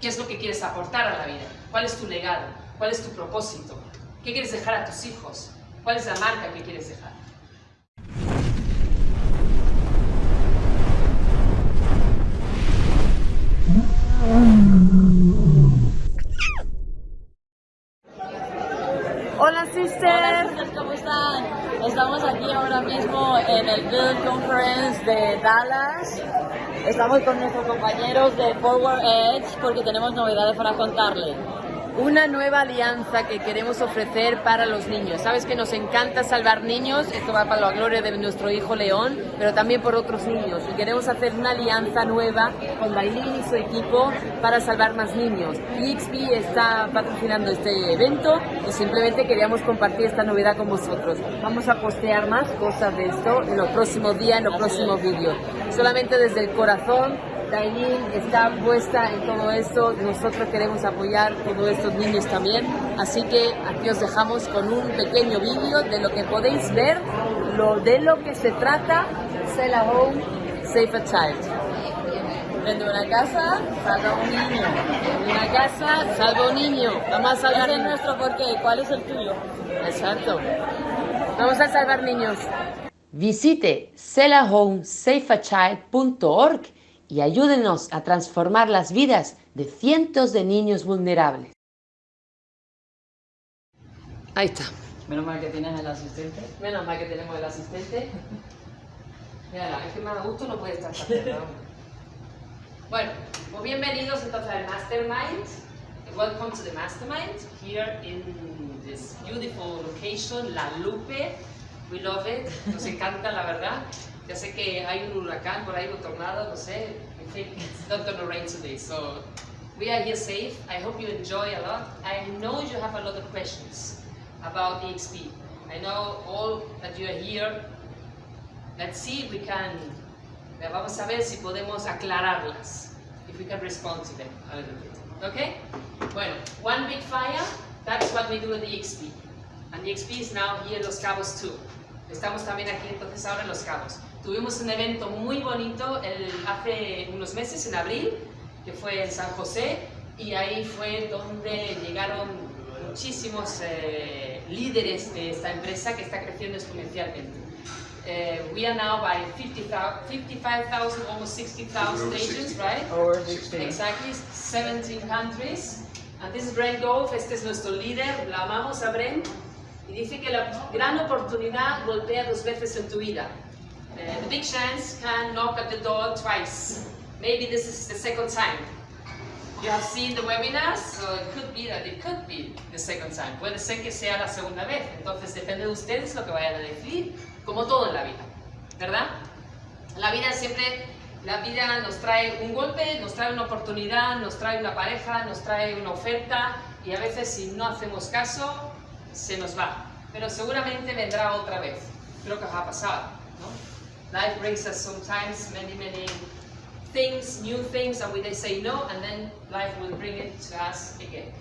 ¿Qué es lo que quieres aportar a la vida? ¿Cuál es tu legado? ¿Cuál es tu propósito? ¿Qué quieres dejar a tus hijos? ¿Cuál es la marca que quieres dejar? Hola sisters, ¿cómo están? Estamos aquí ahora mismo en el Build Conference de Dallas. Estamos con nuestros compañeros de Forward Edge porque tenemos novedades para contarles una nueva alianza que queremos ofrecer para los niños. Sabes que nos encanta salvar niños, esto va para la gloria de nuestro hijo León, pero también por otros niños. Y queremos hacer una alianza nueva con Bailín y su equipo para salvar más niños. EXP está patrocinando este evento y simplemente queríamos compartir esta novedad con vosotros. Vamos a postear más cosas de esto en los próximos días, en los próximos vídeos. Solamente desde el corazón Dailin está puesta en todo esto, nosotros queremos apoyar a todos estos niños también, así que aquí os dejamos con un pequeño vídeo de lo que podéis ver, lo de lo que se trata, Sell a Home, Save a Child. Vende una casa, salva un niño. Una casa, salva un niño. Vamos a salvar el nuestro porque ¿cuál es el tuyo? Exacto. Vamos a salvar niños. Visite sellahomesafeachild.org y ayúdenos a transformar las vidas de cientos de niños vulnerables. Ahí está. Menos mal que tienes el asistente. Menos mal que tenemos el asistente. Mira, es que más a gusto no puede estar Bueno, pues bienvenidos entonces al Mastermind. Welcome to the Mastermind here in this beautiful location, La Lupe. We love it. Nos encanta, la verdad. Ya sé que hay un huracán por ahí, un tornado, no sé. I think it's not going to rain today, so we are here safe. I hope you enjoy a lot. I know you have a lot of questions about EXP. I know all that you are here. Let's see if we can, vamos a ver si podemos aclararlas. If we can respond to them a little bit. Okay? Bueno, one big fire, that's what we do at the EXP. And the EXP is now here in Los Cabos too. Estamos también aquí entonces ahora en Los Cabos. Tuvimos un evento muy bonito el, hace unos meses, en abril, que fue en San José, y ahí fue donde llegaron muchísimos eh, líderes de esta empresa que está creciendo exponencialmente. Uh, we are now by 55,000, almost 60,000 agents, right? Over 16. Exactly, 17 countries. And this is Brent Golf, este es nuestro líder, la amamos a Brent. Y dice que la gran oportunidad golpea dos veces en tu vida. Uh, the big chance can knock at the door twice. Maybe this is the second time. You have seen the webinars, so it could be that it could be the second time. Puede ser que sea la segunda vez. Entonces depende de ustedes lo que vayan a decidir, como todo en la vida, ¿verdad? La vida siempre, la vida nos trae un golpe, nos trae una oportunidad, nos trae una pareja, nos trae una oferta y a veces si no hacemos caso, se nos va. Pero seguramente vendrá otra vez. Creo que os ha pasado, ¿no? Life brings us sometimes many, many things, new things, and we they say no, and then life will bring it to us again.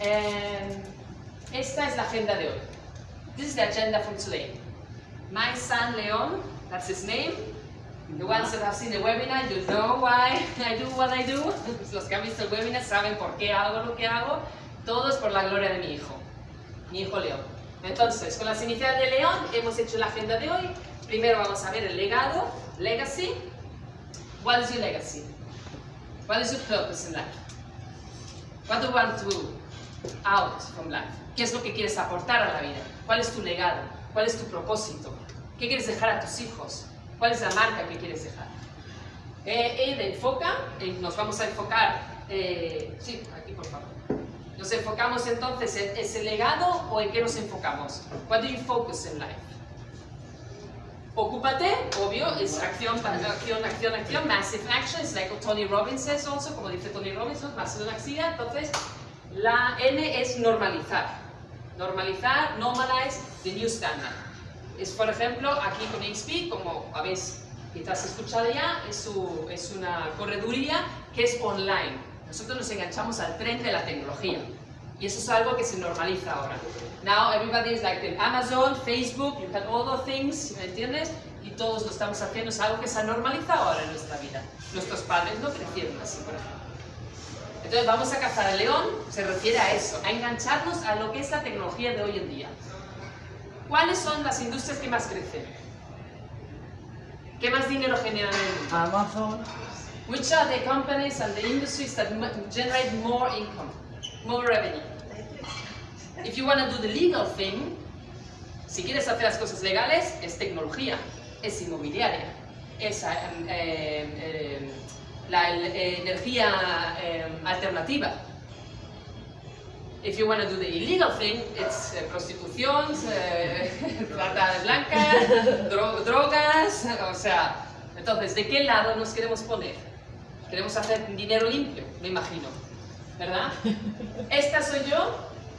Um, esta es la agenda de hoy. This is the agenda for today. My son Leon, that's his name. The ones that have seen the webinar, you know why I do what I do. Los que han visto el webinar saben por qué hago lo que hago. Todo es por la gloria de mi hijo, mi hijo León. Entonces, con las iniciales de León hemos hecho la agenda de hoy Primero vamos a ver el legado, legacy. What is your legacy? What is your purpose in life? What do you want to out from life? ¿Qué es lo que quieres aportar a la vida? ¿Cuál es tu legado? ¿Cuál es tu propósito? ¿Qué quieres dejar a tus hijos? ¿Cuál es la marca que quieres dejar? Eh, enfoca, eh, nos vamos a enfocar, eh, sí, aquí por favor. Nos enfocamos entonces en ese legado o en qué nos enfocamos? What do you focus in life? Ocúpate, obvio, es acción, acción, acción, acción, massive action, es like Tony Robbins says also, como dice Tony Robbins, massive action, entonces la N es normalizar, normalizar, normalize the new standard. Es, por ejemplo, aquí con XP, como habéis quizás escuchado ya, es, su, es una correduría que es online. Nosotros nos enganchamos al tren de la tecnología. Y eso es algo que se normaliza ahora. Now everybody is like Amazon, Facebook, you can order things, ¿me entiendes? Y todos lo estamos haciendo, es algo que se ha normalizado ahora en nuestra vida. Nuestros padres no crecieron así, por ejemplo. Entonces vamos a cazar al león, se refiere a eso, a engancharnos a lo que es la tecnología de hoy en día. ¿Cuáles son las industrias que más crecen? ¿Qué más dinero generan en el mundo? Amazon. Which are the companies and the industries that generate more income, more revenue? If you want to do the legal thing, si quieres hacer las cosas legales, es tecnología, es inmobiliaria, es eh, eh, eh, la eh, energía eh, alternativa. If you want to do the illegal thing, it's eh, prostitución, eh, trata de blanca, dro- drogas, o sea, entonces, ¿de qué lado nos queremos poner? Queremos hacer dinero limpio, me imagino, ¿verdad? Esta soy yo.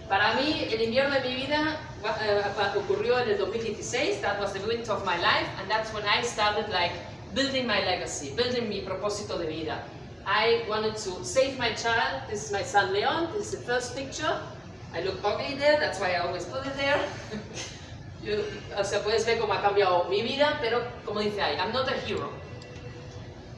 Para mí, el invierno de mi vida pa- ocurrió en el 2016. That was the winter of my life, and that's when I started like building my legacy, building mi propósito de vida. I wanted to save my child. This is my son Leon. This is the first picture. I look ugly there. That's why I always put it there. You- o sea, puedes ver cómo ha cambiado mi vida, pero como dice ahí, I'm not a hero.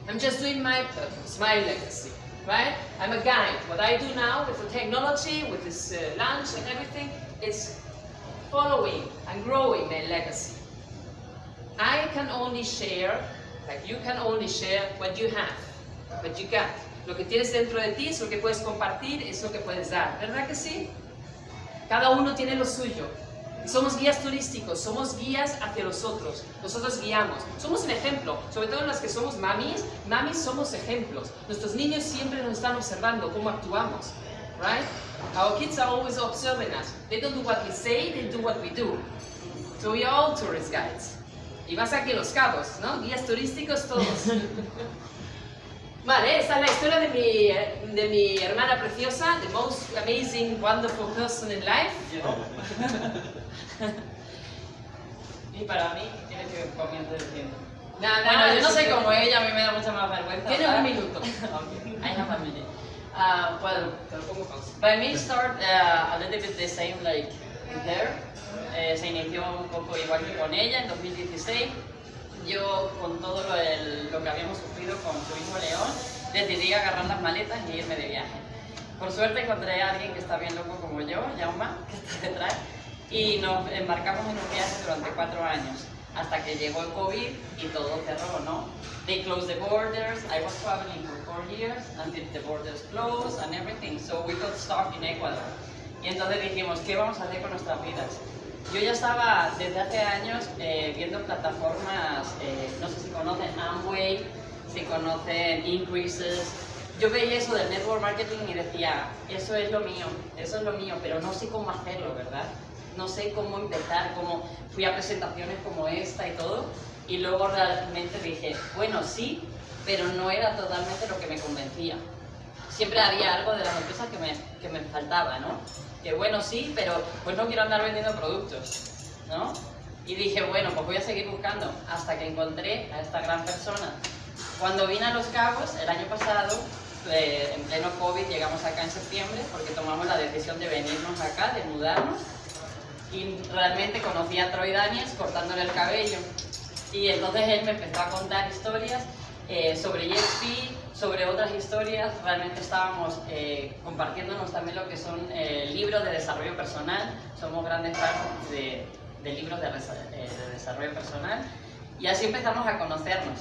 I'm just doing my purpose, my legacy, right? I'm a guide. What I do now with the technology, with this uh, lunch and everything, is following and growing my legacy. I can only share, like you can only share what you have, what you got. Lo que tienes dentro de ti es lo que puedes compartir, es lo que puedes dar, ¿verdad que sí? Cada uno tiene lo suyo. Somos guías turísticos, somos guías hacia los otros. Nosotros guiamos. Somos un ejemplo, sobre todo las que somos mamis. Mamis somos ejemplos. Nuestros niños siempre nos están observando cómo actuamos. Right? Our kids are always observing us. They don't do what we say, they do what we do. So we are all tourist guides. Y más aquí los cabos, ¿no? Guías turísticos todos. Vale, esta es la historia de mi, de mi hermana preciosa, the most amazing, wonderful person in life. Y para mí, tienes que comiendo diciendo. Nada, Bueno, yo no sé cómo ella, a mí me da mucha más vergüenza. ¿sabes? un minuto. I have a minute. Uh, well, Te lo pongo pausa. by me start uh, a little bit the same like there. Eh, se inició un poco igual que con ella en 2016. Yo, con todo lo, el- lo que habíamos sufrido con su hijo León, decidí agarrar las maletas y irme de viaje. Por suerte encontré a alguien que está bien loco como yo, Jauma, que está detrás, y nos embarcamos en un viaje durante cuatro años, hasta que llegó el COVID y todo cerró, ¿no? They closed the borders, I was traveling for four years until the borders closed and everything, so we got stuck in Ecuador. Y entonces dijimos, ¿qué vamos a hacer con nuestras vidas? Yo ya estaba desde hace años eh, viendo plataformas, eh, no sé si conocen Amway, si conocen Increases. Yo veía eso del network marketing y decía, eso es lo mío, eso es lo mío, pero no sé cómo hacerlo, ¿verdad? No sé cómo empezar, cómo fui a presentaciones como esta y todo. Y luego realmente dije, bueno, sí, pero no era totalmente lo que me convencía siempre había algo de las empresas que me, que me faltaba, ¿no? Que bueno, sí, pero pues no quiero andar vendiendo productos, ¿no? Y dije, bueno, pues voy a seguir buscando hasta que encontré a esta gran persona. Cuando vine a Los Cabos el año pasado, eh, en pleno COVID, llegamos acá en septiembre porque tomamos la decisión de venirnos acá, de mudarnos. Y realmente conocí a Troy Daniels cortándole el cabello. Y entonces él me empezó a contar historias eh, sobre JSP, sobre otras historias. Realmente estábamos eh, compartiéndonos también lo que son eh, libros de desarrollo personal. Somos grandes fans de, de libros de, eh, de desarrollo personal. Y así empezamos a conocernos.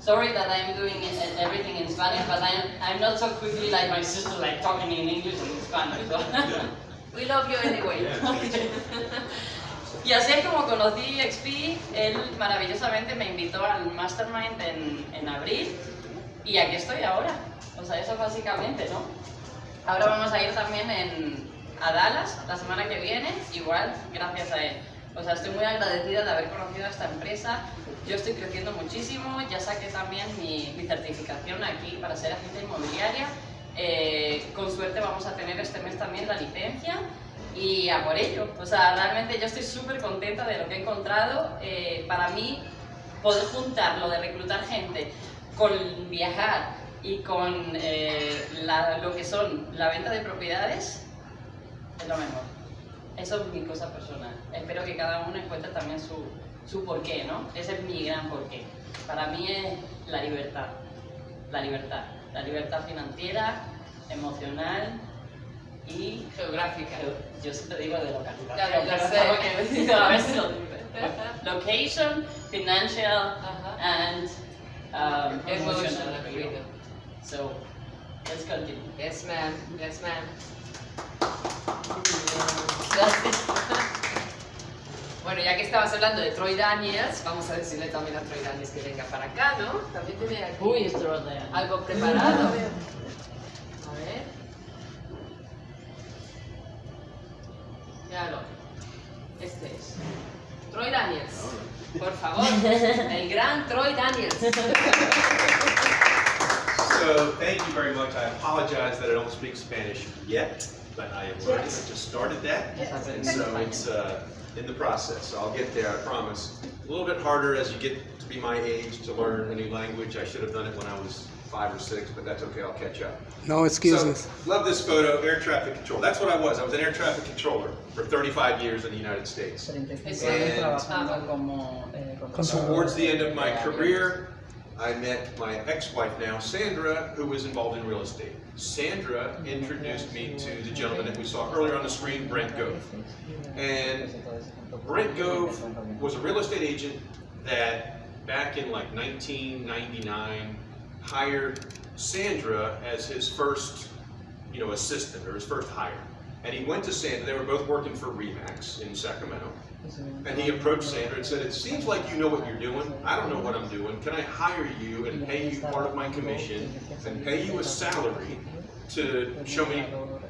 Sorry that I'm doing everything in Spanish, but I'm, I'm not so quickly like my sister, like talking in English and Spanish. so- We love you anyway. Y así es como conocí XP, él maravillosamente me invitó al Mastermind en, en abril y aquí estoy ahora. O sea, eso básicamente, ¿no? Ahora vamos a ir también en, a Dallas la semana que viene, igual, gracias a él. O sea, estoy muy agradecida de haber conocido a esta empresa. Yo estoy creciendo muchísimo, ya saqué también mi, mi certificación aquí para ser agente inmobiliaria. Eh, con suerte vamos a tener este mes también la licencia y a por ello. O sea, realmente yo estoy súper contenta de lo que he encontrado. Eh, para mí, poder juntar lo de reclutar gente con viajar y con eh, lo que son la venta de propiedades es lo mejor. Eso es mi cosa personal. Espero que cada uno encuentre también su, su porqué, ¿no? Ese es mi gran porqué. Para mí es la libertad. La libertad. La libertad financiera, emocional y Geográfica. yo siempre digo de localización. Ya, ya pero sé. tengo que decirlo, a ver si lo digo. Location, financial, Ajá. and um, Emotional. So, let's continue. Yes, ma'am. Yes, ma'am. Bueno, ya que estabas hablando de Troy Daniels, vamos a decirle también a Troy Daniels que venga para acá, ¿no? También tiene aquí Who is Troy algo preparado. A ver. Míralo. Este es. Troy Daniels. Por favor. El gran Troy Daniels. So, thank you very much. I apologize that I don't speak Spanish yet, but I am learning. I just started that. And so it's uh, in the process. So I'll get there, I promise. A little bit harder as you get to be my age to learn a new language. I should have done it when I was five or six, but that's okay. I'll catch up. No excuses. So, love this photo, air traffic control. That's what I was. I was an air traffic controller for 35 years in the United States. And- trabajando como, eh, como- Towards the end of my career, I met my ex-wife now, Sandra, who was involved in real estate. Sandra introduced me to the gentleman that we saw earlier on the screen, Brent Gove. And Brent Gove was a real estate agent that back in like 1999 hired Sandra as his first, you know, assistant or his first hire. And he went to Sandra, they were both working for Remax in Sacramento. And he approached Sandra and said, it seems like you know what you're doing. I don't know what I'm doing. Can I hire you and pay you part of my commission and pay you a salary to show me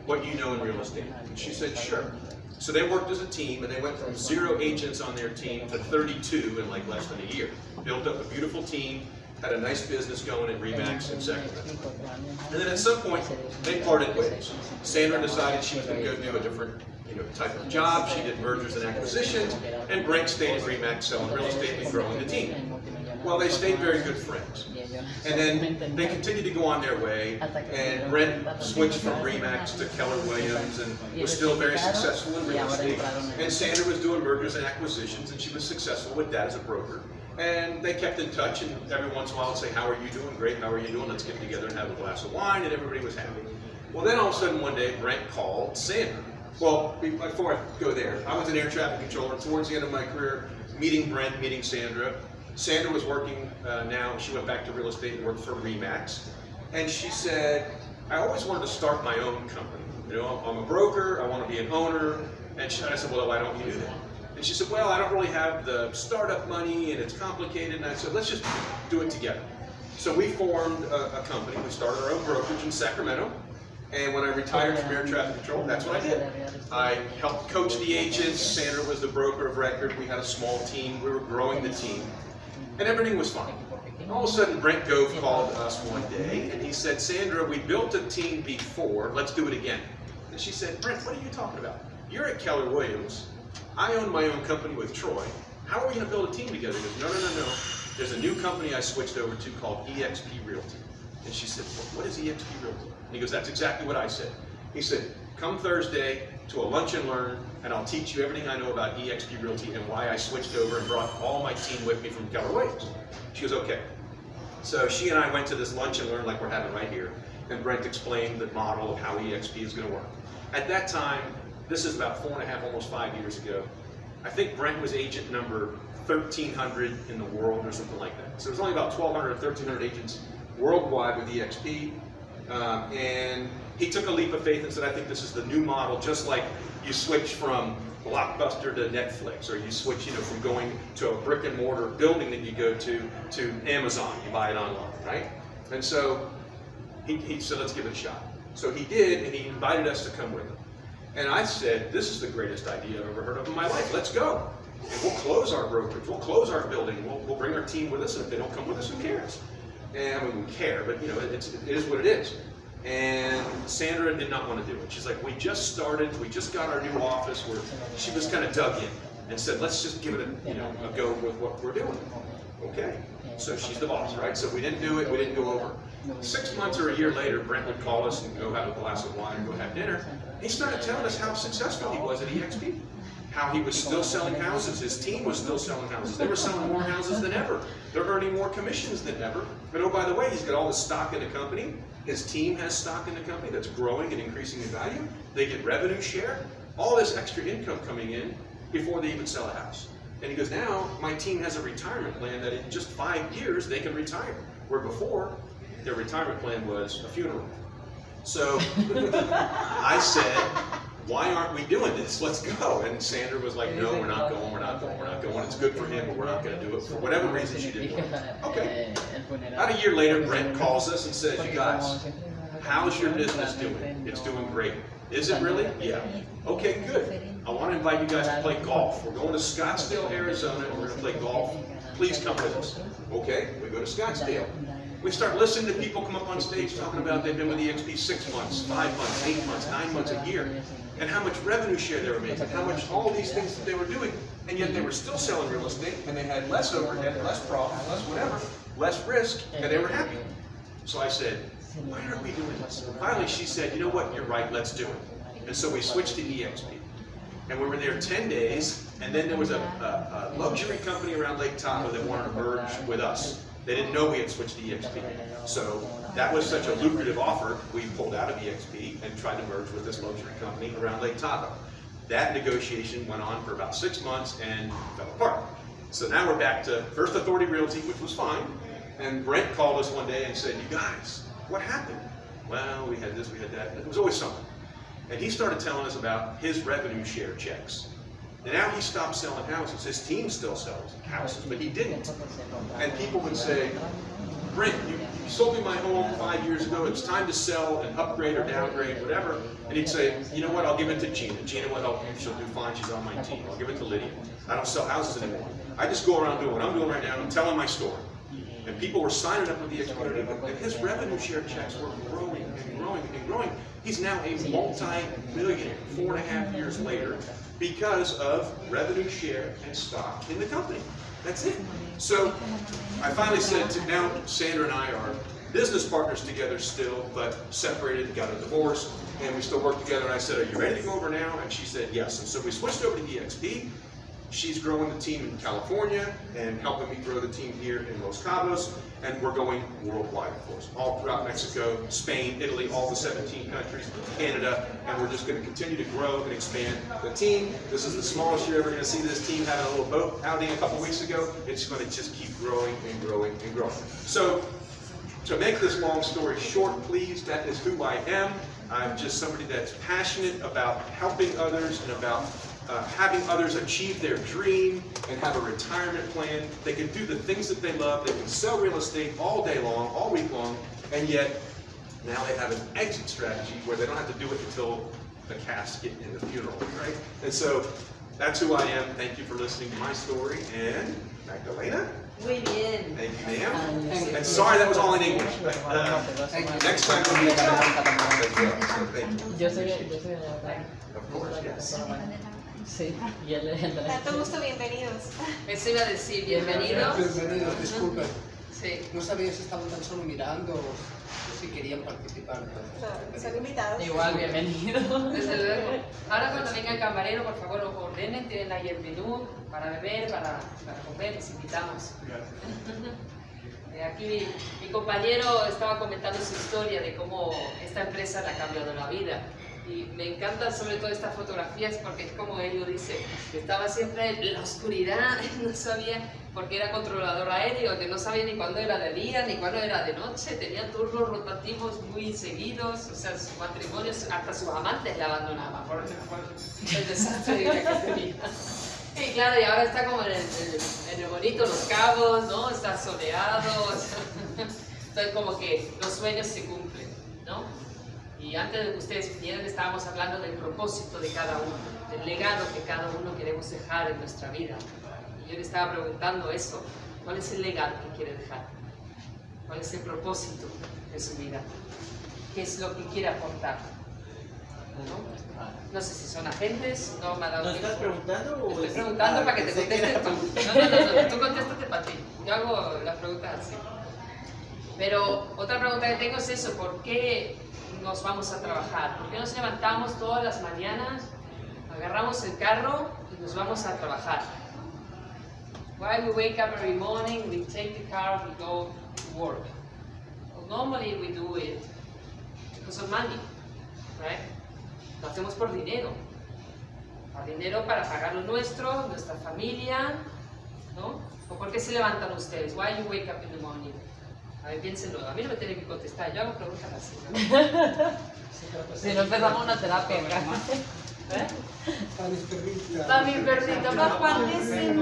what you know in real estate? And she said, sure. So they worked as a team and they went from zero agents on their team to 32 in like less than a year. Built up a beautiful team, had a nice business going at Remax in Sacramento. And then at some point, they parted ways. Sandra decided she was going to go do a different, you know, type of job. She did mergers and acquisitions, and Brent stayed at Remax selling real estate and growing the team. Well, they stayed very good friends. And then they continued to go on their way, and Brent switched from Remax to Keller Williams and was still very successful in real estate. And Sandra was doing mergers and acquisitions, and she was successful with that as a broker. And they kept in touch, and every once in a while would say, how are you doing? Great, how are you doing? Let's get together and have a glass of wine, and everybody was happy. Well, then all of a sudden one day, Brent called Sandra. Well, before I go there, I was an air traffic controller towards the end of my career, meeting Brent, meeting Sandra. Sandra was working uh, now, she went back to real estate and worked for Remax. And she said, I always wanted to start my own company. You know, I'm a broker, I want to be an owner. And she, I said, well, why don't you do that? And she said, well, I don't really have the startup money and it's complicated. And I said, let's just do it together. So we formed a, a company. We started our own brokerage in Sacramento. And when I retired from air traffic control, that's what I did. I helped coach the agents. Sandra was the broker of record. We had a small team. We were growing the team. And everything was fine. All of a sudden, Brent Gove called us one day and he said, Sandra, we built a team before. Let's do it again. And she said, Brent, what are you talking about? You're at Keller Williams. I own my own company with Troy. How are we going to build a team together? He goes, no, no, no, no. There's a new company I switched over to called EXP Realty. And she said, "What- what is EXP Realty? And he goes, that's exactly what I said. He said, come Thursday to a lunch and learn, and I'll teach you everything I know about EXP Realty and why I switched over and brought all my team with me from Keller Williams. She goes, okay. So she and I went to this lunch and learn like we're having right here, and Brent explained the model of how EXP is going to work. At that time, this is about four and a half, almost five years ago, I think Brent was agent number 1,300 in the world or something like that. So there's only about 1,200 or 1,300 agents worldwide with EXP. Um, and he took a leap of faith and said, I think this is the new model, just like you switch from Blockbuster to Netflix, or you switch, you know, from going to a brick and mortar building that you go to, to Amazon, you buy it online, right? And so he, he said, let's give it a shot. So he did, and he invited us to come with him. And I said, this is the greatest idea I've ever heard of in my life. Let's go. And we'll close our brokerage. We'll close our building. We'll, we'll bring our team with us. And if they don't come with us, who cares? And I mean, we care, but you know, it's, it is what it is. And Sandra did not want to do it. She's like, we just started. We just got our new office. Where she was kind of dug in and said, let's just give it a, you know, a go with what we're doing. Okay. So she's the boss, right? So we didn't do it. We didn't go over. Six months or a year later, Brent would call us and go have a glass of wine go have dinner. He started telling us how successful he was at EXP. How he was still selling houses. His team was still selling houses. They were selling more houses than ever. They're earning more commissions than ever. But oh, by the way, he's got all the stock in the company. His team has stock in the company that's growing and increasing in value. They get revenue share, all this extra income coming in before they even sell a house. And he goes, now my team has a retirement plan that in just five years they can retire. Where before, their retirement plan was a funeral. So I said, why aren't we doing this? Let's go. And Sandra was like, no, we're not going, we're not going, we're not going. It's good for him, but we're not going to do it. For whatever reason, she didn't want it. Okay. About a year later, Brent calls us and says, you guys, how's your business doing? It's doing great. Is it really? Yeah. Okay, good. I want to invite you guys to play golf. We're going to Scottsdale, Arizona, and we're going to play golf. Please come with us. Okay, we go to Scottsdale. We start listening to people come up on stage talking about they've been with EXP six months, five months, eight months, nine months, a year, and how much revenue share they were making, how much all these things that they were doing, and yet they were still selling real estate, and they had less overhead, less profit, less whatever, less risk, and they were happy. So I said, why aren't we doing this? Finally, she said, you know what, you're right, let's do it. And so we switched to EXP. And we were there 10 days, and then there was a, a, a luxury company around Lake Tahoe that wanted to merge with us. They didn't know we had switched to EXP. So that was such a lucrative offer, we pulled out of EXP and tried to merge with this luxury company around Lake Tahoe. That negotiation went on for about six months and fell apart. So now we're back to First Authority Realty, which was fine. And Brent called us one day and said, you guys, what happened? Well, we had this, we had that. It was always something. And he started telling us about his revenue share checks. Now he stopped selling houses. His team still sells houses, but he didn't. And people would say, Brent, you, you sold me my home five years ago. It's time to sell and upgrade or downgrade, whatever. And he'd say, you know what, I'll give it to Gina. Gina will help you. She'll do fine. She's on my team. I'll give it to Lydia. I don't sell houses anymore. I just go around doing what I'm doing right now. I'm telling my story. And people were signing up with the community, and his revenue share checks were growing and growing and growing. He's now a multi-millionaire four and a half years later because of revenue share and stock in the company. That's it. So I finally said to now Sandra and I are business partners together still, but separated, got a divorce, and we still work together. And I said, are you ready to go over now? And she said, yes. And so we switched over to EXP. She's growing the team in California and helping me grow the team here in Los Cabos. And we're going worldwide, of course, all throughout Mexico, Spain, Italy, all the 17 countries, Canada, and we're just going to continue to grow and expand the team. This is the smallest you're ever going to see this team having a little boat outing a couple weeks ago. It's going to just keep growing and growing and growing. So to make this long story short, please, that is who I am. I'm just somebody that's passionate about helping others and about uh, having others achieve their dream and have a retirement plan. They can do the things that they love. They can sell real estate all day long, all week long, and yet now they have an exit strategy where they don't have to do it until the casket and the funeral, right? And so that's who I am. Thank you for listening to my story. And Magdalena? Muy bien. Thank you, ma'am. And sorry that was all in English. But, uh, next time we'll be Thank you. Yo soy, yo soy de Of course, yes. Sí, y él es el de Tanto gusto, bienvenidos. Eso iba a decir, bienvenidos. Bienvenidos, disculpen. Sí. No sabía si estaban tan solo mirando o si querían participar. Son, son invitados. Igual, bienvenido. Desde luego. Ahora cuando venga el camarero, por favor, lo ordenen, tienen ahí el menú para beber, para, para comer, les invitamos. Eh, Aquí mi, mi compañero estaba comentando su historia de cómo esta empresa le ha cambiado la vida. Y me encantan sobre todo estas fotografías porque es como él lo dice, estaba siempre en la oscuridad, no sabía, porque era controlador aéreo, que no sabía ni cuándo era de día ni cuándo era de noche, tenía turnos rotativos muy seguidos, o sea, su matrimonio, hasta sus amantes la abandonaban por, el desastre que tenía. Y claro, y ahora está como en el bonito Los Cabos, ¿no? Está soleado, o sea, entonces como que los sueños se cumplen, ¿no? Y antes de que ustedes vinieran estábamos hablando del propósito de cada uno, del legado que cada uno queremos dejar en nuestra vida. Y yo le estaba preguntando eso, ¿cuál es el legado que quiere dejar? ¿Cuál es el propósito de su vida? ¿Qué es lo que quiere aportar? ¿No? No sé si son agentes, no me ha dado ¿No estás preguntando o Estoy es- preguntando para que te contestes tú. No, no, no, no, tú contéstate para ti. Yo hago las preguntas así. Pero otra pregunta que tengo es eso, ¿por qué nos vamos a trabajar? ¿Por qué nos levantamos todas las mañanas, agarramos el carro y nos vamos a trabajar? Why we wake up every morning, we take the car, we go to work. Well, normally we do it for money, right? Lo hacemos por dinero. Por dinero para pagar lo nuestro, nuestra familia, ¿no? ¿O por qué se levantan ustedes? Why you wake up in the morning? A ver, piénsenlo. A mí no me tienen que contestar. Yo hago preguntas así. ¿no? Si no empezamos una terapia. ¿Eh? Para mi perrito, pa' Juan ese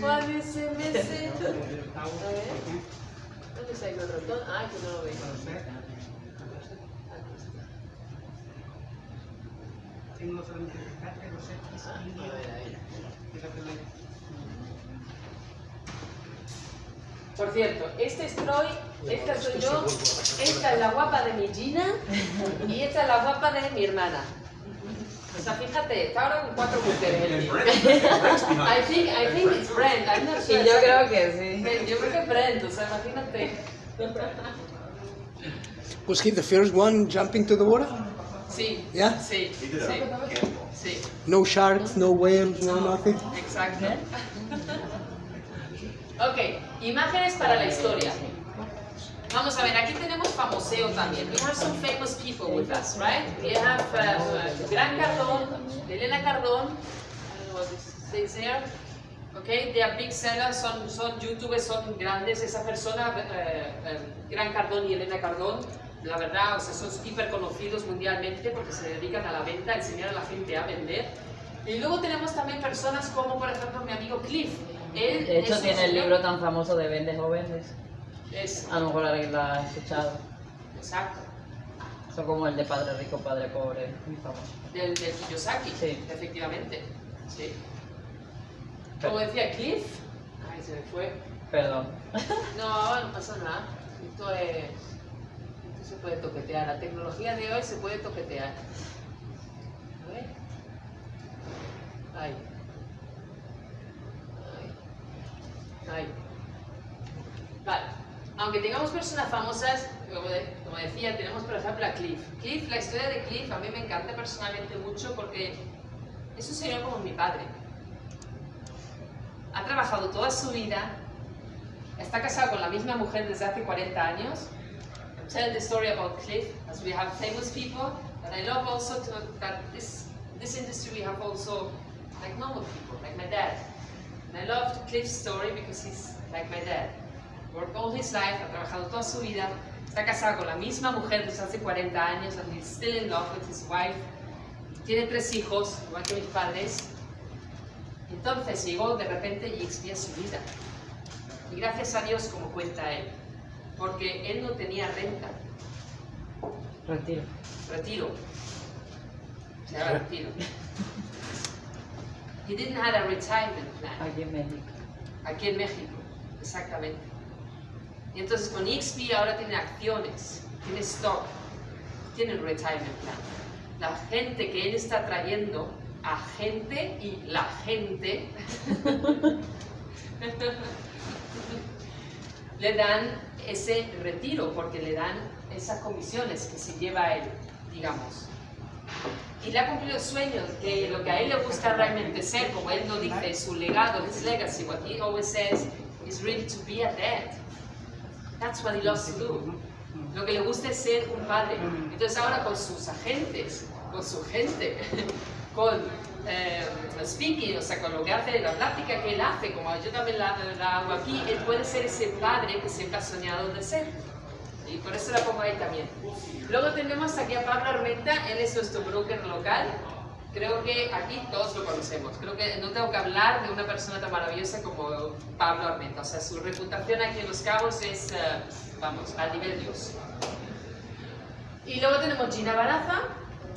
Juan ese. A ver. ¿Dónde está el ratón? Ah, que no lo veo. Tengo solamente rescate, los X, A y ver, ahí. fíjate la- Por cierto, este es Troy, esta soy yo, esta es la guapa de mi Gina y esta es la guapa de mi hermana. O sea, fíjate, está ahora con cuatro mujeres. I think, I think it's Brent, I'm not Y sure. yo creo que sí. Yo creo que es Brent, o sea, imagínate. Was he the first one jumping to the water? Sí, Yeah? sí, sí, sí, No sharks, no whales, no nothing. exacto. Ok, imágenes para la historia. Vamos a ver, aquí tenemos famoseo también. We have some famous people with us, right? We have uh, uh, Gran Cardón, Elena Cardón. I don't know what this says there. Okay, they are big sellers, son, son youtubers, son grandes. Esa persona, eh, eh, Gran Cardón y Elena Cardón, la verdad, o sea, son hiper conocidos mundialmente porque se dedican a la venta, a enseñar a la gente a vender. Y luego tenemos también personas como, por ejemplo, mi amigo Cliff. Él De hecho, tiene el libro tan famoso de Vendes o Vendes. Es, A lo mejor alguien lo ha escuchado. exacto. Son como el de Padre Rico, Padre Pobre. Muy famoso. Del, del Kiyosaki, Sí. efectivamente. Sí. Como decía Cliff, ay, se me fue. Perdón. No, no pasa nada. Esto es. Esto se puede toquetear. La tecnología de hoy se puede toquetear. A ver. Ay. Ay. Vale. Aunque tengamos personas famosas, como, de- como decía, tenemos por ejemplo a Cliff. Cliff, la historia de Cliff a mí me encanta personalmente mucho porque es un señor como mi padre. Ha trabajado toda su vida, está casado con la misma mujer desde hace 40 años. I'm telling the story about Cliff, as we have famous people, but I love also to, that this, this industry we have also like normal people, like my dad. And I love Cliff's story because he's like my dad. Worked all his life, ha trabajado toda su vida, está casado con la misma mujer desde hace 40 años, and he's still in love with his wife. Tiene tres hijos, igual que mis padres. Entonces llegó de repente y expía su vida. Y gracias a Dios, como cuenta él, porque él no tenía renta, Retiro. retiro. Se llama retiro. He didn't have a retirement plan. Aquí en México. Aquí en México, exactamente. Y entonces con XP ahora tiene acciones, tiene stock, tiene un retirement plan. La gente que él está trayendo a gente y la gente le dan ese retiro porque le dan esas comisiones que se lleva él, digamos. Le ha cumplido el sueño que lo que a él le gusta realmente ser, como él lo dice, su legado, his legacy, what he always says is really to be a dad. That's what he loves to do. Lo que le gusta es ser un padre. Entonces ahora con sus agentes, con su gente, con eh, speaking, o sea, con lo que hace, la plática que él hace, como yo también la, la hago aquí, él puede ser ese padre que siempre ha soñado de ser. Y por eso la pongo ahí también. Luego tenemos aquí a Pablo Armenta, él es nuestro broker local. Creo que aquí todos lo conocemos. Creo que no tengo que hablar de una persona tan maravillosa como Pablo Armenta. O sea, su reputación aquí en Los Cabos es, eh, vamos, a nivel Dios. Y luego tenemos Gina Baraza.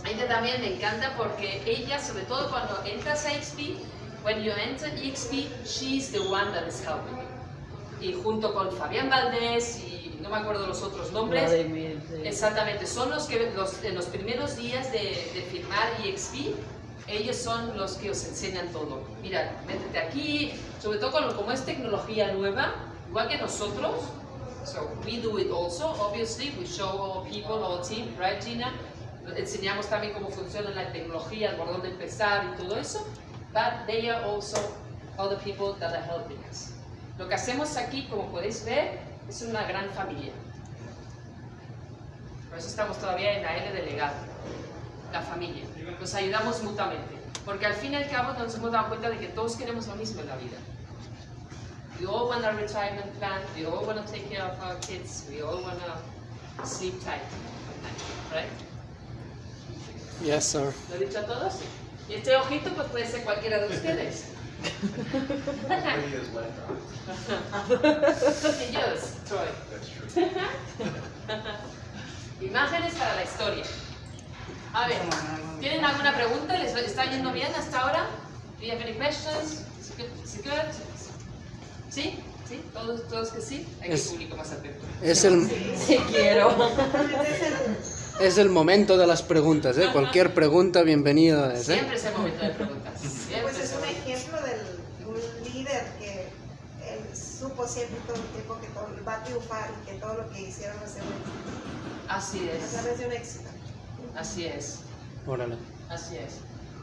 Ella también me encanta porque ella, sobre todo cuando entras a XP, when you enter XP, she's the one that is helping you. Y junto con Fabián Valdés y no me acuerdo los otros nombres, Vladimir, sí. Exactamente, son los que los, en los primeros días de, de firmar EXP, ellos son los que os enseñan todo. Mira, métete aquí, sobre todo con- como es tecnología nueva, igual que nosotros, so we do it also, obviously, we show all people, all team, right Gina? Enseñamos también cómo funciona la tecnología, por dónde empezar y todo eso, but they are also other people that are helping us. Lo que hacemos aquí, como podéis ver, es una gran familia. Por eso estamos todavía en la L de legado. La familia. Nos ayudamos mutuamente. Porque al fin y al cabo nos hemos dado cuenta de que todos queremos lo mismo en la vida. We all want a retirement plan. We all want to take care of our kids. We all want to sleep tight right? Yes, sir. ¿Lo he dicho a todos? Y este ojito pues puede ser cualquiera de ustedes. Yours, Troy. That's true. Imágenes para la historia. A ver, ¿tienen alguna pregunta? ¿Les está yendo bien hasta ahora? Do you have any questions? Is it good? Is it good? ¿Sí? ¿Sí? ¿Todos, todos que sí? Hay que Es- público más atento. Es el, Sí quiero. Es el momento de las preguntas, ¿eh? Cualquier pregunta, bienvenida ¿eh? Siempre es el momento de preguntas. Siempre Pues es un ejemplo de un líder que él supo siempre todo el tiempo que todo, va a triunfar y que todo lo que hicieron va a ser un éxito. Así A es, través de un éxito. así es. Órale. Así es.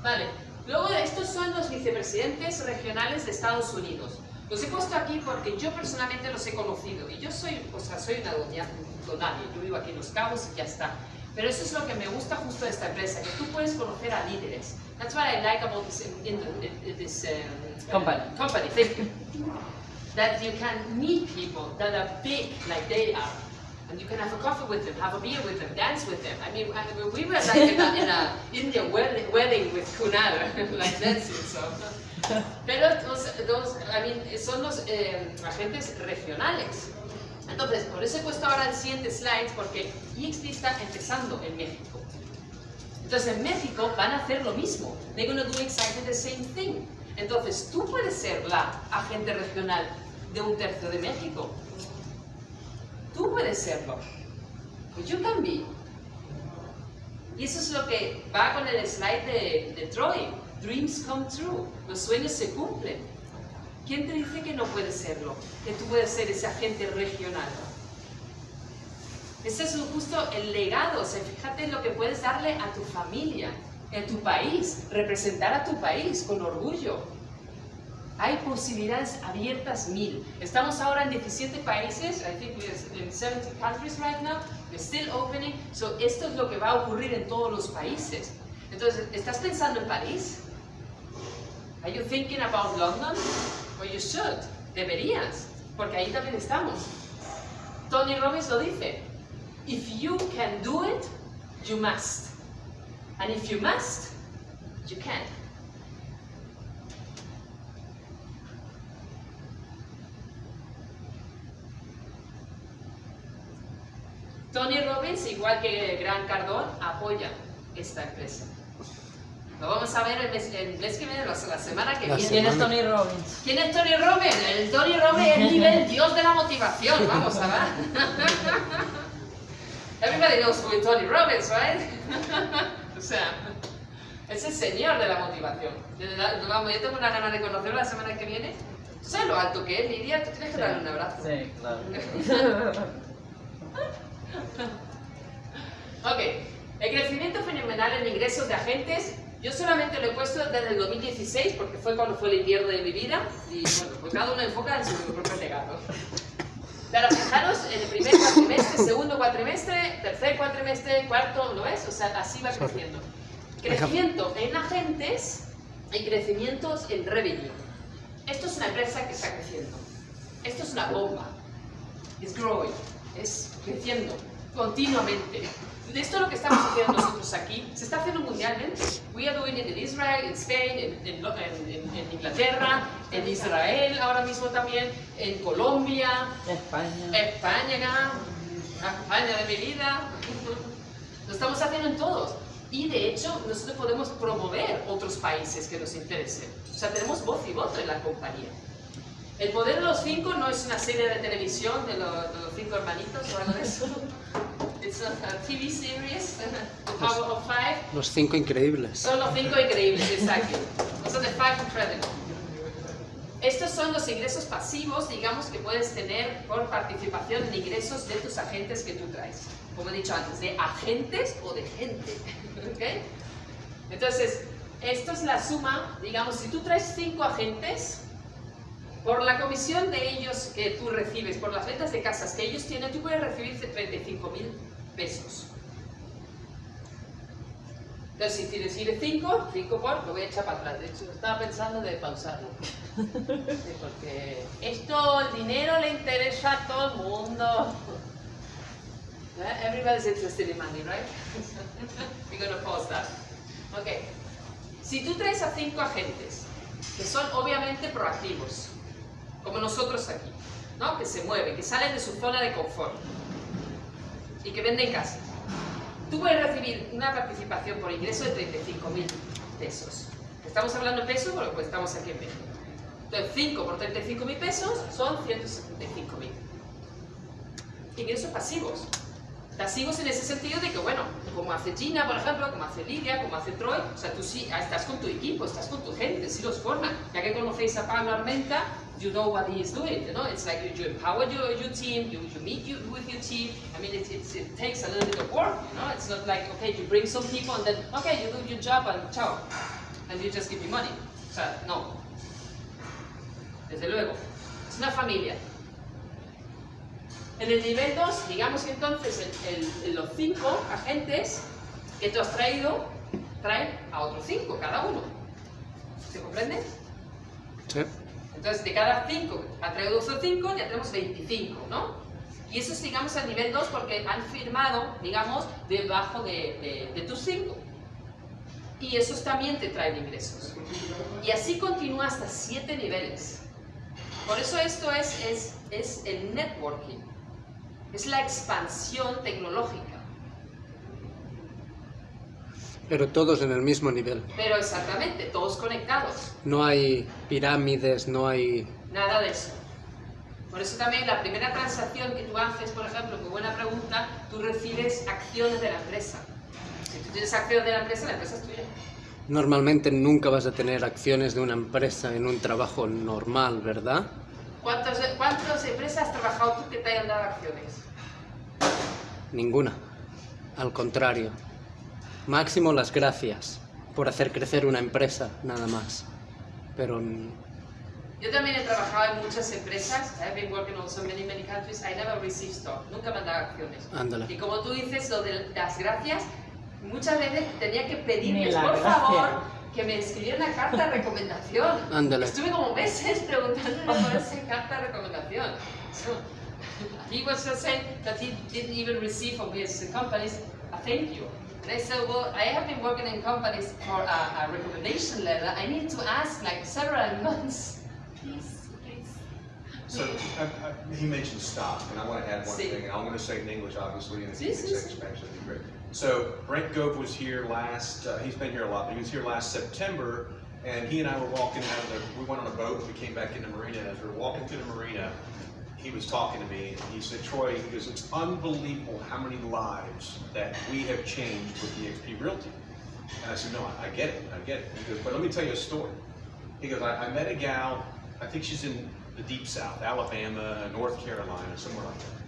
Vale. Luego estos son los vicepresidentes regionales de Estados Unidos. Los he puesto aquí porque yo personalmente los he conocido y yo soy, o sea, soy una doña, donaria, yo vivo aquí en Los Cabos y ya está. Pero eso es lo que me gusta justo de esta empresa, que tú puedes conocer a líderes. That's what I like about this, in, this um, Company. company. Thank you. That you can meet people that are big like they are. And you can have a coffee with them, have a beer with them, dance with them. I mean, I we were like in a, in a Indian wedding, with Kunal, like dancing, so. Pero los, los- I mean, son los eh, agentes regionales. Entonces, por eso he puesto ahora el siguiente slide, porque EXP está empezando en México. Entonces, en México van a hacer lo mismo. They're going to do exactly the same thing. Entonces, tú puedes ser la agente regional de un tercio de México. Tú puedes serlo. Pues you can be. Y eso es lo que va con el slide de, de Troy. Dreams come true. Los sueños se cumplen. ¿Quién te dice que no puedes serlo? Que tú puedes ser ese agente regional. Ese es justo el legado. O sea, fíjate en lo que puedes darle a tu familia, a tu país, representar a tu país con orgullo. Hay posibilidades abiertas mil. Estamos ahora en 17 países, I think we're in 70 countries right now, we're still opening. So esto es lo que va a ocurrir en todos los países. Entonces, ¿estás pensando en París? Are you thinking about London? Well, you should. Deberías, porque ahí también estamos. Tony Robbins lo dice. If you can do it, you must. And if you must, you can. Tony Robbins, igual que Gran Cardón, apoya esta empresa. Lo vamos a ver el mes, el mes que viene, la, la semana que La viene. ¿Quién es. Tony Robbins? ¿Quién es Tony Robbins? El Tony Robbins es el nivel dios de la motivación, vamos a ver. Everybody knows who is Tony Robbins, right? o sea, es el señor de la motivación. Yo tengo una gana de conocerlo la semana que viene. ¿Tú sabes lo alto que es, Lidia? Tú tienes que darle un abrazo. Sí, claro. Ok, el crecimiento fenomenal en ingresos de agentes, yo solamente lo he puesto desde el 2016 porque fue cuando fue el invierno de mi vida y bueno, pues cada uno enfoca en su propio legado. Pero fijaros, en el primer cuatrimestre, segundo cuatrimestre, tercer cuatrimestre, cuarto, ¿lo ves? O sea, así va creciendo. Crecimiento en agentes y crecimientos en revenue. Esto es una empresa que está creciendo. Esto es una bomba. Es growing, es creciendo continuamente. De esto es lo que estamos haciendo nosotros aquí. Se está haciendo mundialmente. We are doing it in Israel, in Spain, en, Inglaterra, en Israel ahora mismo también, en Colombia, España. España, España de mi vida. Lo estamos haciendo en todos. Y de hecho, nosotros podemos promover otros países que nos interesen. O sea, tenemos voz y voto en la compañía. El Poder de los Cinco no es una serie de televisión de, lo- de los cinco hermanitos o algo de eso. TV series, The Power of Five. Los cinco increíbles. Son los cinco increíbles, exacto. Son the five incredible. Estos son los ingresos pasivos, digamos, que puedes tener por participación en ingresos de tus agentes que tú traes. Como he dicho antes, de agentes o de gente. ¿ok? Entonces, esto es la suma, digamos, si tú traes cinco agentes, por la comisión de ellos que tú recibes, por las ventas de casas que ellos tienen, tú puedes recibir 35 mil pesos. Entonces, si tienes ir 5, 5 por, lo voy a echar para atrás. De hecho, estaba pensando de pausarlo. Sí, porque esto, el dinero le interesa a todo el mundo. Eh, Everybody's interested in money, right? We're going to pause that. Ok. Si tú traes a 5 agentes, que son obviamente proactivos, como nosotros aquí, ¿no? Que se mueven, que salen de su zona de confort y que venden casas tú puedes recibir una participación por ingreso de 35 mil pesos. Estamos hablando de pesos porque pues, estamos aquí en México. Entonces, 5 por 35 mil pesos son 175 mil. Ingresos pasivos. Pasivos en ese sentido de que, bueno, como hace Gina, por ejemplo, como hace Lidia, como hace Troy, o sea, tú sí ah, estás con tu equipo, estás con tu gente, sí los forman. Ya que conocéis a Pablo Armenta, you know what he is doing, you know? It's like you, you empower your, your team, you, you meet you, with your team. I mean, it, it, it takes a little bit of work, you know? It's not like, okay, you bring some people and then, okay, you do your job and ciao. And you just give me money. O sea, no. Desde luego. Es una familia. En el nivel 2, digamos que entonces el, el, los 5 agentes que tú has traído traen a otros 5 cada uno. ¿Se comprende? Sí. Entonces, de cada 5 ha traído otros 5, ya tenemos 25, ¿no? Y eso es, digamos, al nivel 2 porque han firmado, digamos, debajo de, de, de tus 5. Y esos también te traen ingresos. Y así continúa hasta 7 niveles. Por eso esto es, es, es el networking. Es la expansión tecnológica. Pero todos en el mismo nivel. Pero exactamente, todos conectados. No hay pirámides, no hay... Nada de eso. Por eso también la primera transacción que tú haces, por ejemplo, muy buena pregunta, tú recibes acciones de la empresa. Si tú tienes acciones de la empresa, la empresa es tuya. Normalmente nunca vas a tener acciones de una empresa en un trabajo normal, ¿verdad? ¿Cuántas, ¿Cuántas empresas has trabajado tú que te hayan dado acciones? Ninguna. Al contrario. Máximo las gracias por hacer crecer una empresa, nada más. Pero Yo también he trabajado en muchas empresas. I've been working on so many, many countries. I never received stock. Nunca me han dado acciones. Ándale. Y como tú dices, lo de las gracias, muchas veces tenía que pedirles, por gracia. favor, que me escribieran una carta de recomendación. Ándale. Estuve como meses preguntándole por esa carta de recomendación. So, he was just saying that he didn't even receive from his companies a thank you. And I said, well, I have been working in companies for a, a recommendation letter. I need to ask like several months. Please, please. So, I, I, he mentioned stock, and I want to add one Sí. thing, and I'm going to say it in English, obviously, and if Sí, you sí, say sí. Spanish, that'd be great. So, Brent Gove was here last, uh, he's been here a lot, but he was here last September, and he and I were walking out of the, we went on a boat, and we came back into the marina, and as we were walking through the marina, he was talking to me, and he said, Troy, he goes, it's unbelievable how many lives that we have changed with EXP Realty. And I said, no, I, I get it, I get it. He goes, but let me tell you a story. He goes, I, I met a gal, I think she's in the deep south, Alabama, North Carolina, somewhere like that.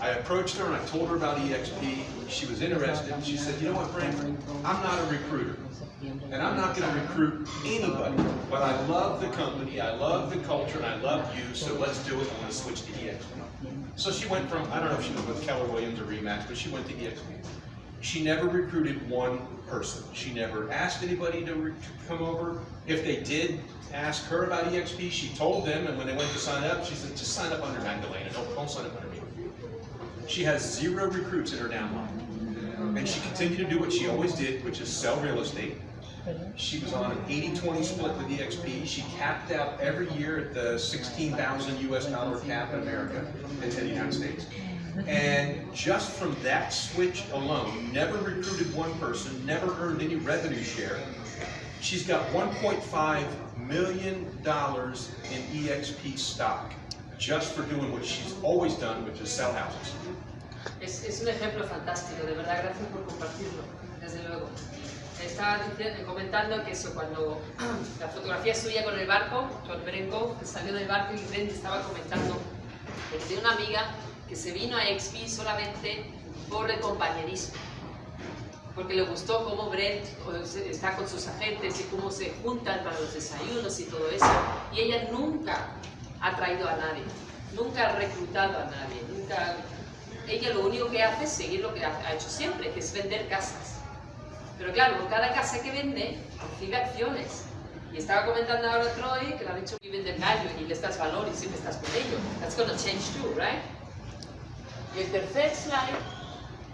I approached her and I told her about EXP. She was interested. She said, you know what, Brent, I'm not a recruiter. And I'm not gonna recruit anybody, but I love the company, I love the culture, and I love you, so let's do it. I'm gonna switch to EXP. So she went from, I don't know if she was with Keller Williams or Remax, but she went to EXP. She never recruited one person. She never asked anybody to, to come over. If they did ask her about EXP, she told them, and when they went to sign up, she said, just sign up under Magdalena, don't, don't sign up under. She has zero recruits in her downline. And she continued to do what she always did, which is sell real estate. She was on an 80-20 split with EXP. She capped out every year at the 16,000 US dollar cap in America, in the United States. And just from that switch alone, never recruited one person, never earned any revenue share. She's got $1.5 million in EXP stock, just for doing what she's always done, which is sell houses. Es, es un ejemplo fantástico, de verdad, gracias por compartirlo, desde luego. Estaba comentando que eso, cuando la fotografía suya con el barco, con Berengo, que salió del barco y Brent estaba comentando que tiene una amiga que se vino a XP solamente por el compañerismo. Porque le gustó cómo Brent está con sus agentes y cómo se juntan para los desayunos y todo eso. Y ella nunca ha traído a nadie, nunca ha reclutado a nadie, nunca ella lo único que hace es seguir lo que ha hecho siempre, que es vender casas. Pero claro, con cada casa que vende, recibe acciones. Y estaba comentando ahora Troy que le han dicho viven del value y le das valor y siempre estás con ellos. That's gonna change too, right? Y el tercer slide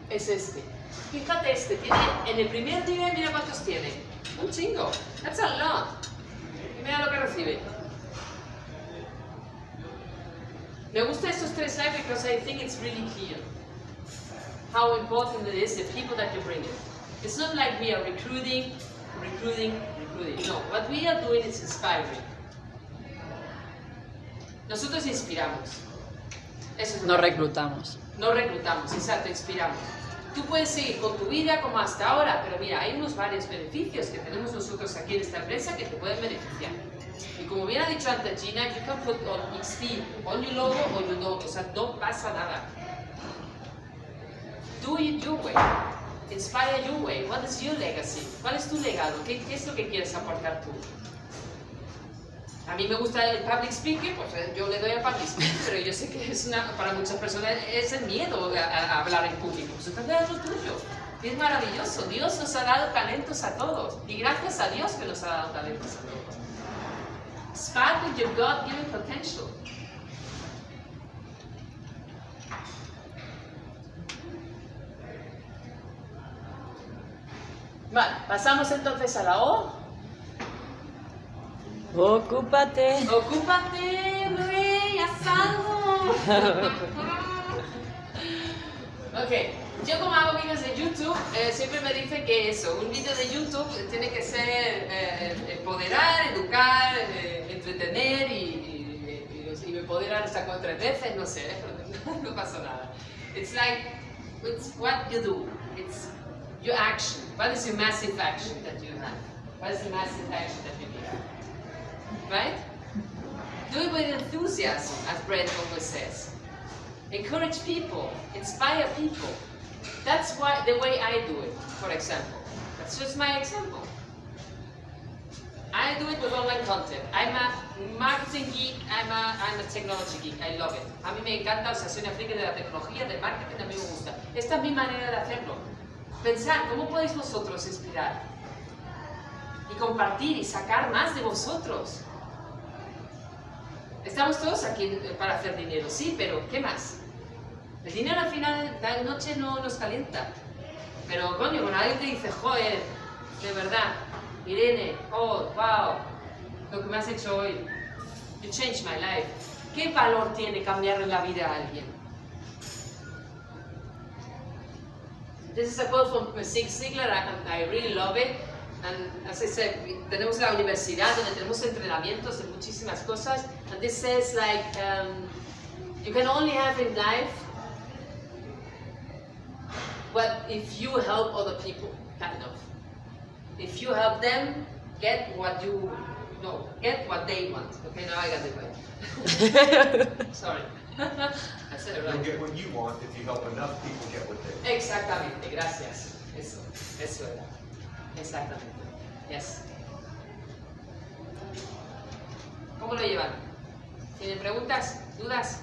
es este. Fíjate este, tiene, en el primer nivel, mira cuántos tiene. Un chingo. That's a lot. Y mira lo que recibe. Me gusta estos tres slides because I think it's really clear how important it is the people that you bring in. It's not like we are recruiting, recruiting, recruiting. No, what we are doing is inspiring. Nosotros inspiramos. Eso es lo No reclutamos. no reclutamos, exacto, inspiramos. Tú puedes seguir con tu vida como hasta ahora, pero mira, hay unos varios beneficios que tenemos nosotros aquí en esta empresa que te pueden beneficiar. Y como bien ha dicho antes Gina, you can put on XT, on your logo o you don't, o sea, no pasa nada. Do it your way. Inspire your way. What is your legacy? ¿Cuál es tu legado? ¿Qué, qué es lo que quieres aportar tú? A mí me gusta el public speaking, pues eh, yo le doy al public speaking, pero yo sé que es una, para muchas personas es el miedo a, a hablar en público. Entonces es lo tuyo. Es maravilloso. Dios nos ha dado talentos a todos. Y gracias a Dios que nos ha dado talentos a todos. Spark with your God-given potential. Vale, pasamos entonces a la O. Ocúpate. Ocúpate, rey, haz algo. ok, yo como hago vídeos de YouTube, eh, siempre me dicen que eso, un vídeo de YouTube tiene que ser eh, empoderar, educar, eh, entretener y, y, empoderar hasta con tres veces, no sé, no pasa nada. It's like, it's what you do, it's your action. What is your massive action that you have? What is the massive action that you do? Right? Do it with enthusiasm, as Brent always says. Encourage people, inspire people. That's why the way I do it, for example. That's just my example. I do it with online content. I'm a marketing geek, I'm a, technology geek, I love it. A mí me encanta, o sea, soy una friki de la tecnología, del marketing, a mí me gusta. Esta es mi manera de hacerlo. Pensar, ¿cómo podéis vosotros inspirar? Y compartir y sacar más de vosotros. Estamos todos aquí eh, para hacer dinero, sí, pero ¿qué más? El dinero al final de la noche no nos calienta. Pero coño, cuando alguien te dice, joder, de verdad, Irene, oh, wow, lo que me has hecho hoy, you changed my life. ¿Qué valor tiene cambiarle la vida a alguien? This is a quote from Zig Ziglar, I really love it. And as I said, tenemos la universidad donde tenemos entrenamientos de muchísimas cosas. And this says like, um, you can only have in life what if you help other people, kind of. If you help them get what you, no, get what they want. Okay, now I got it right. Sorry. I said it You'll right. get what you want if you help enough people get what they want. Exactamente, gracias. Eso, eso era. Exactamente. Yes. ¿Cómo lo llevan? ¿Tienen preguntas? ¿Dudas?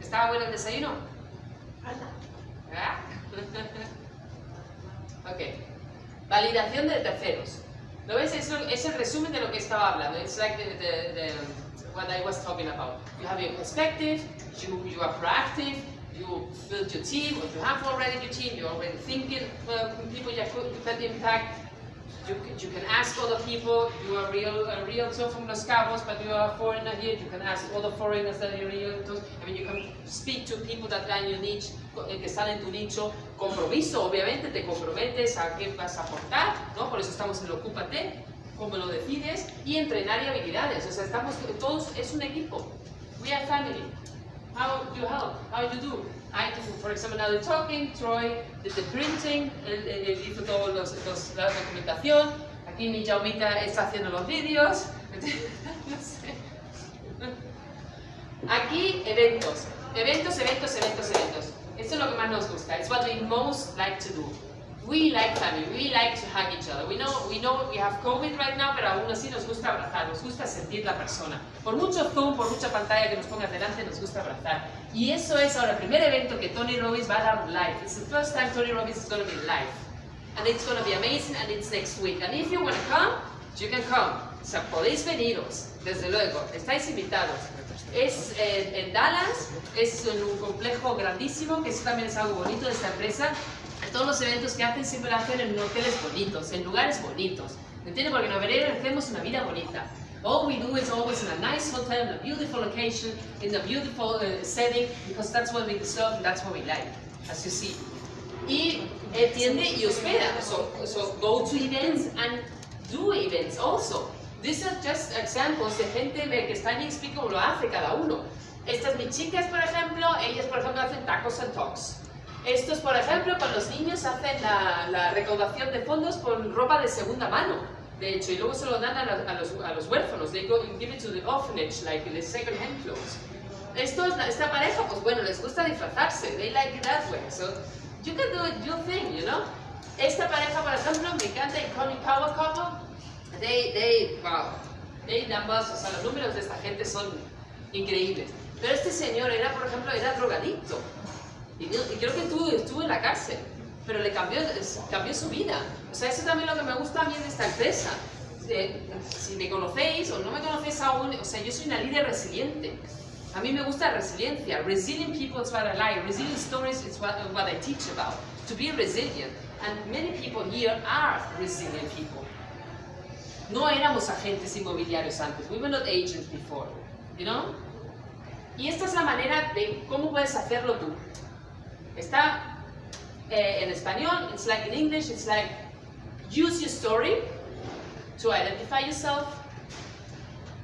¿Estaba bueno el desayuno? ¿Ah? ok. Validación de terceros. ¿Lo ves? Es el resumen de lo que estaba hablando. It's like the, the, the, what I was talking about. You have your perspective, you, you are proactive, you build your team, or you have already your team, you're already thinking uh, people you, could, impact. You, you can ask other people, you are real, a realtor from Los Cabos, but you are a foreigner here, you can ask other foreigners that are realtors. I mean, you can speak to people that are in your niche, eh, que están en tu nicho. Compromiso, obviamente, te comprometes a qué vas a aportar, ¿no? Por eso estamos en el Ocúpate, cómo lo decides, y entrenar y habilidades. O sea, estamos todos, es un equipo. We are family. How you help? How you do? I do, for example, now the talking, Troy did the printing, él, él- hizo toda la documentación, aquí mi Jaumita está haciendo los vídeos, no sé. Aquí, eventos. Eventos, eventos, eventos, eventos. Esto es lo que más nos gusta. It's what we most like to do. We like family. We like to hug each other. We know, we know we have COVID right now, pero aún así nos gusta abrazar, nos gusta sentir la persona. Por mucho Zoom, por mucha pantalla que nos pongas delante, nos gusta abrazar. Y eso es ahora el primer evento que Tony Robbins va a dar live. It's the first time Tony Robbins is going to be live. and it's going to be amazing, and it's next week. And if you want to come, you can come. O sea, podéis veniros, desde luego, estáis invitados. Es eh, en Dallas, es en un complejo grandísimo, que eso también es algo bonito de esta empresa. Todos los eventos que hacen siempre lo hacen en hoteles bonitos, en lugares bonitos. ¿Me entiendes? Porque en Oberera hacemos una vida bonita. All we do is always in a nice hotel, in a beautiful location, in a beautiful uh, setting, because that's what we deserve and that's what we like, as you see. Y atiende y hospeda. So, so go to events and do events also. These are just examples de gente que está en explica cómo lo hace cada uno. Estas mis chicas, por ejemplo, ellas por ejemplo hacen tacos and talks. Estos, por ejemplo, con los niños hacen la, la recaudación de fondos con ropa de segunda mano de hecho, y luego se lo dan a, la, a, los, a los, huérfanos. They go and give it to the orphanage, like the second hand clothes. Esto, esta pareja, pues bueno, les gusta disfrazarse. They like it that way. So, you can do your thing, you know? Esta pareja, por ejemplo, me encanta Iconic Power Couple. They, they, wow. They numbers, o sea, los números de esta gente son increíbles. Pero este señor era, por ejemplo, era drogadicto. Y, y creo que estuvo, estuvo en la cárcel pero le cambió, cambió su vida. O sea, eso también es lo que me gusta a mí de esta empresa. si me conocéis o no me conocéis aún, o sea, yo soy una líder resiliente. A mí me gusta resiliencia. Resilient people is what I like. Resilient stories is what, what I teach about. To be resilient. And many people here are resilient people. No éramos agentes inmobiliarios antes. We were not agents before. You know? Y esta es la manera de cómo puedes hacerlo tú. Está uh, in español, it's like in English, it's like use your story to identify yourself,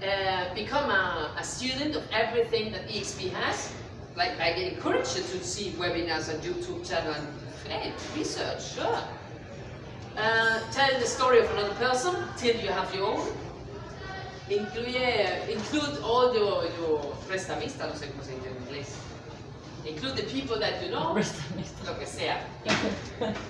uh, become a, a, student of everything that EXP has. Like I encourage you to see webinars on YouTube channel and hey, research, sure. Uh, tell the story of another person till you have your own. Incluye, include all your, your prestamista, no sé cómo se dice en inglés. Include the people that you know, lo que sea.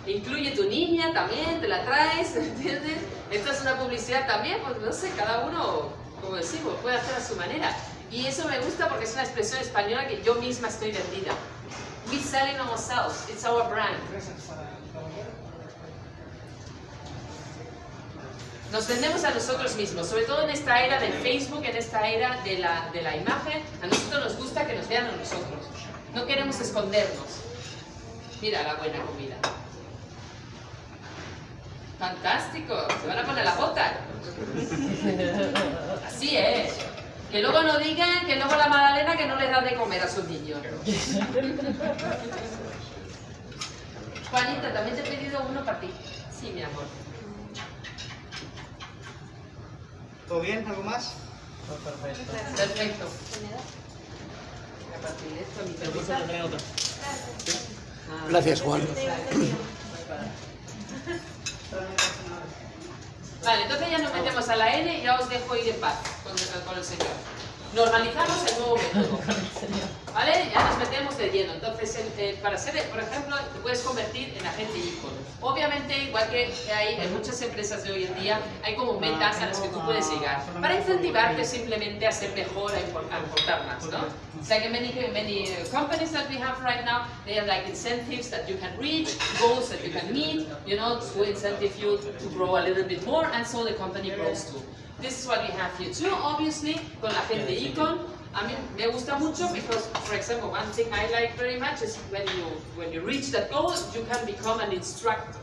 Incluye tu niña también, te la traes, ¿entiendes? Esta es una publicidad también, pues no sé, cada uno, como decimos, puede hacer a su manera. Y eso me gusta porque es una expresión española que yo misma estoy vendida. We selling ourselves, it's our brand. Nos vendemos a nosotros mismos, sobre todo en esta era del Facebook, en esta era de la, de la imagen, a nosotros nos gusta que nos vean a nosotros. No queremos escondernos. Mira la buena comida. Fantástico, se van a poner la bota. Así es. Que luego no digan que luego la Magdalena que no les da de comer a sus niños. Juanita, también te he pedido uno para ti. Sí, mi amor. ¿Todo bien? ¿Algo más? Perfecto. Gracias, Juan. Vale, entonces ya nos metemos a la N y ya os dejo ir en paz con, con el Señor. Normalizamos el nuevo método. ¿Vale? Ya nos metemos de lleno. Entonces, para ser, por ejemplo, te puedes convertir en agente icono. Obviamente, igual que hay en muchas empresas de hoy en día, hay como metas a las que tú puedes llegar para incentivarte simplemente a ser mejor, a importar más, ¿no? It's like many, many companies that we have right now, they have like incentives that you can reach, goals that you can meet, you know, to incentive you to grow a little bit more, and so the company grows too. This is what we have here too, obviously, con la gente icon. A mí me gusta mucho because, for example, one thing I like very much is when you when you reach that goal, you can become an instructor.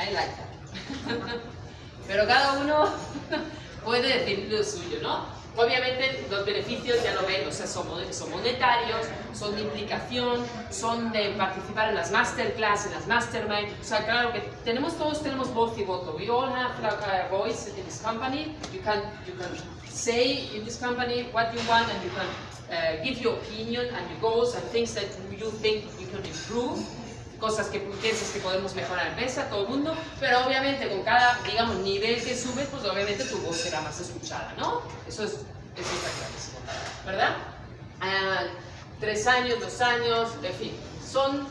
I like that. Pero cada uno puede decir lo suyo, ¿no? Obviamente los beneficios ya lo ven, o sea, son, monetarios, son de implicación, son de participar en las masterclass, en las mastermind, o sea, claro que tenemos todos tenemos voz y voto. We all have a voice in this company. You can you can say in this company what you want and you can uh, give your opinion and your goals and things that you think you can improve cosas que piensas que podemos mejorar mesa, todo el mundo, pero obviamente con cada, digamos, nivel que subes, pues obviamente tu voz será más escuchada, ¿no? Eso, es, eso está ¿verdad? Ah, tres años, dos años, en fin, son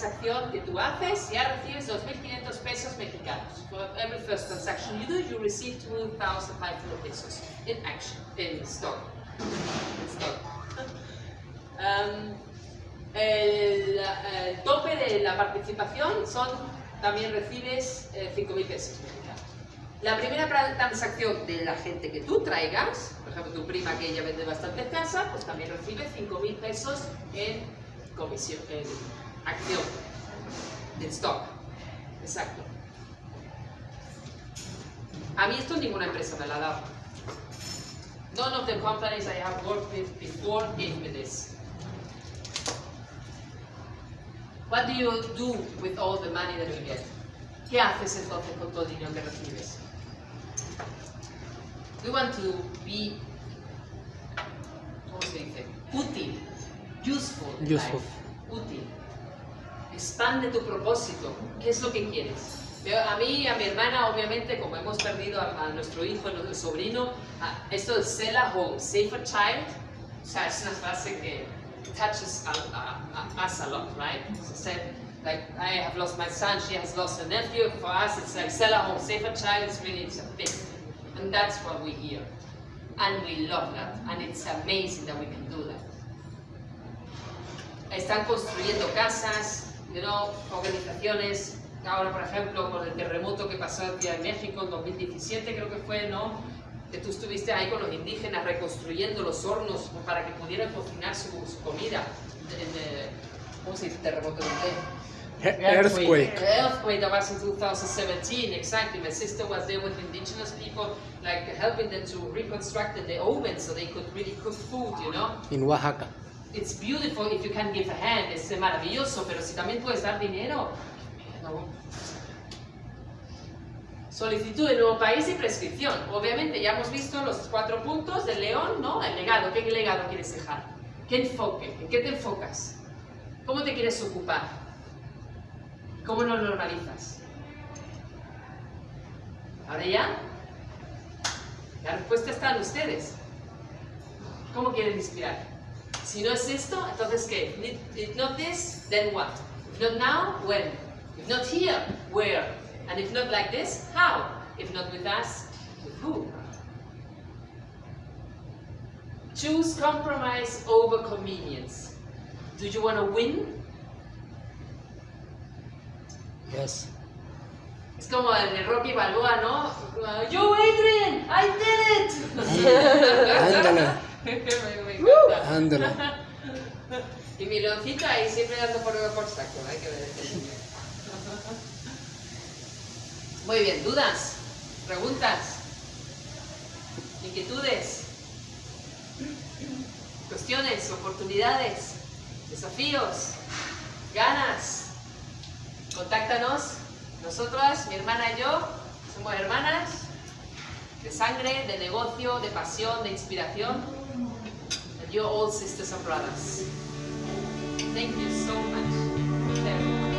transacción que tú haces, ya recibes 2.500 pesos mexicanos. For every first transaction you do, you receive 2,500 pesos in action, in stock. In stock. Um, el, el tope de la participación son, también recibes eh, 5.000 pesos mexicanos. La primera transacción de la gente que tú traigas, por ejemplo tu prima que ella vende bastante casa, pues también recibe 5.000 pesos en comisión, acción, stock. Exacto. A mí esto ninguna empresa me la ha dado. None of the companies I have worked with before gave me this. What do you do with all the money that you get? ¿Qué haces entonces con todo el dinero que recibes? We want to be, ¿cómo se dice? Útil, useful. Useful. life. Útil. Expande tu propósito. ¿Qué es lo que quieres? A mí y a mi hermana, obviamente, como hemos perdido a, a nuestro hijo, a nuestro sobrino, a- esto de Sela Home, Safer Child, o sea, es una frase que touches a, a, a, us a lot, right? So said, like, I have lost my son, she has lost a nephew. For us, it's like Sela Home, Safer Child is really it's a big thing. And that's what we hear. And we love that. And it's amazing that we can do that. Están construyendo casas, you know, organizaciones. Ahora, por ejemplo, con el terremoto que pasó aquí en México en 2017, creo que fue, ¿no? Que tú estuviste ahí con los indígenas reconstruyendo los hornos para que pudieran cocinar su, su comida. En, eh, ¿Cómo se dice terremoto en inglés? Earthquake. Earthquake that was in 2017, exactly. My sister was there with indigenous people, like helping them to reconstruct the oven so they could really cook food, you know. En Oaxaca. It's beautiful if you can give a hand, es maravilloso, pero si también puedes dar dinero. Solicitud de nuevo país y prescripción. Obviamente ya hemos visto los cuatro puntos del león, ¿no? El legado, ¿qué legado quieres dejar? ¿Qué enfoque? ¿En qué te enfocas? ¿Cómo te quieres ocupar? ¿Cómo lo normalizas? Ahora ya, la respuesta está en ustedes. ¿Cómo quieren inspirar? Si no es esto, entonces ¿qué? If- not this, then what? If not now, when? If not here, where? And if not like this, how? If not with us, with who? Choose compromise over convenience. Do you want to win? Yes. Es como el de Rocky Balboa, ¿no? Uh, Yo, Adrian, I did it. Ándale. encanta. Ándale. Y mi leoncito ahí siempre dando por, por saco, hay que ver este. Muy bien, ¿dudas? ¿Preguntas? ¿Inquietudes? ¿Cuestiones? ¿Oportunidades? ¿Desafíos? ¿Ganas? Contáctanos. Nosotras, mi hermana y yo, somos hermanas de sangre, de negocio, de pasión, de inspiración. You're all sisters and brothers. Thank you so much.